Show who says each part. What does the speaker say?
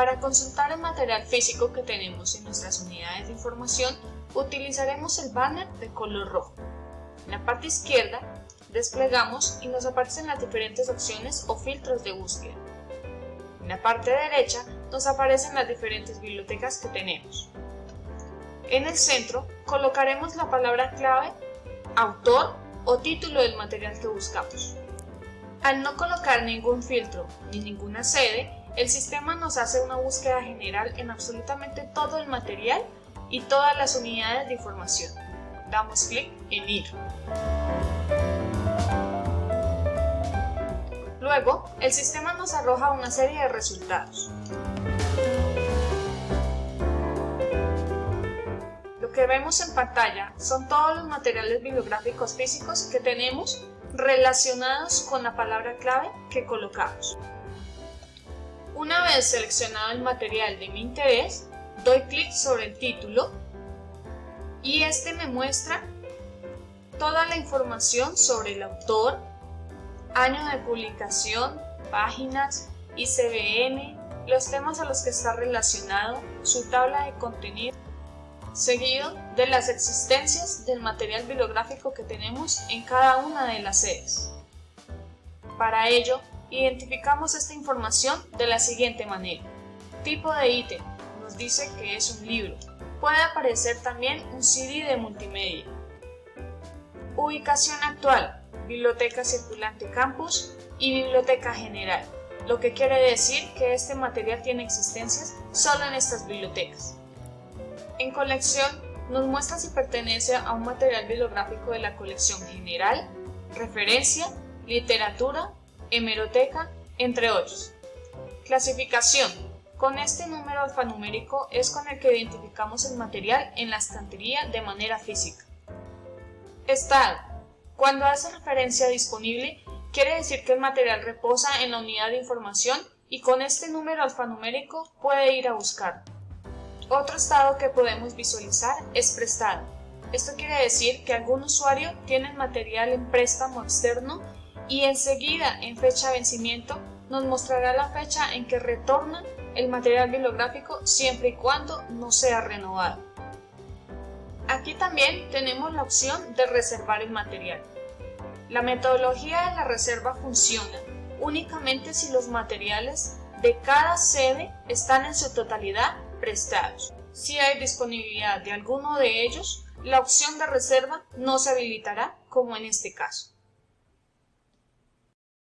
Speaker 1: Para consultar el material físico que tenemos en nuestras unidades de información, utilizaremos el banner de color rojo. En la parte izquierda, desplegamos y nos aparecen las diferentes opciones o filtros de búsqueda. En la parte derecha, nos aparecen las diferentes bibliotecas que tenemos. En el centro, colocaremos la palabra clave, autor o título del material que buscamos. Al no colocar ningún filtro ni ninguna sede, el sistema nos hace una búsqueda general en absolutamente todo el material y todas las unidades de información. Damos clic en Ir. Luego, el sistema nos arroja una serie de resultados. Lo que vemos en pantalla son todos los materiales bibliográficos físicos que tenemos relacionados con la palabra clave que colocamos. Una vez seleccionado el material de mi interés, doy clic sobre el título y este me muestra toda la información sobre el autor, año de publicación, páginas, ICBM, los temas a los que está relacionado, su tabla de contenido, seguido de las existencias del material bibliográfico que tenemos en cada una de las sedes. Para ello, Identificamos esta información de la siguiente manera. Tipo de ítem, nos dice que es un libro. Puede aparecer también un CD de multimedia. Ubicación actual, Biblioteca Circulante Campus y Biblioteca General, lo que quiere decir que este material tiene existencias solo en estas bibliotecas. En colección, nos muestra si pertenece a un material bibliográfico de la colección general, referencia, literatura hemeroteca, entre otros. Clasificación. Con este número alfanumérico es con el que identificamos el material en la estantería de manera física. Estado. Cuando hace referencia a disponible, quiere decir que el material reposa en la unidad de información y con este número alfanumérico puede ir a buscar. Otro estado que podemos visualizar es prestado. Esto quiere decir que algún usuario tiene el material en préstamo externo y enseguida en fecha de vencimiento nos mostrará la fecha en que retorna el material bibliográfico siempre y cuando no sea renovado. Aquí también tenemos la opción de reservar el material. La metodología de la reserva funciona únicamente si los materiales de cada sede están en su totalidad prestados. Si hay disponibilidad de alguno de ellos, la opción de reserva no se habilitará como en este caso.